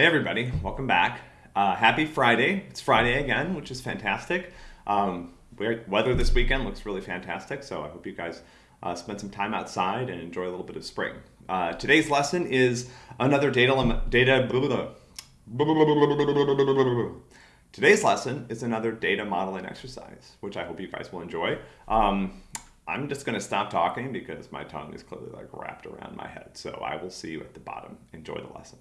Hey everybody, welcome back. Uh, happy Friday. It's Friday again, which is fantastic. Um, weather this weekend looks really fantastic, so I hope you guys uh, spend some time outside and enjoy a little bit of spring. Uh, today's lesson is another data, data Today's lesson is another data modeling exercise, which I hope you guys will enjoy. Um, I'm just going to stop talking because my tongue is clearly like wrapped around my head. So I will see you at the bottom. Enjoy the lesson.